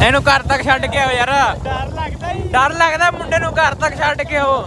ਇਹਨੂੰ ਘਰ ਤੱਕ ਛੱਡ ਕੇ ਆਓ ਯਾਰ। ਡਰ ਲੱਗਦਾ ਡਰ ਲੱਗਦਾ ਮੁੰਡੇ ਨੂੰ ਘਰ ਤੱਕ ਛੱਡ ਕੇ ਆਓ।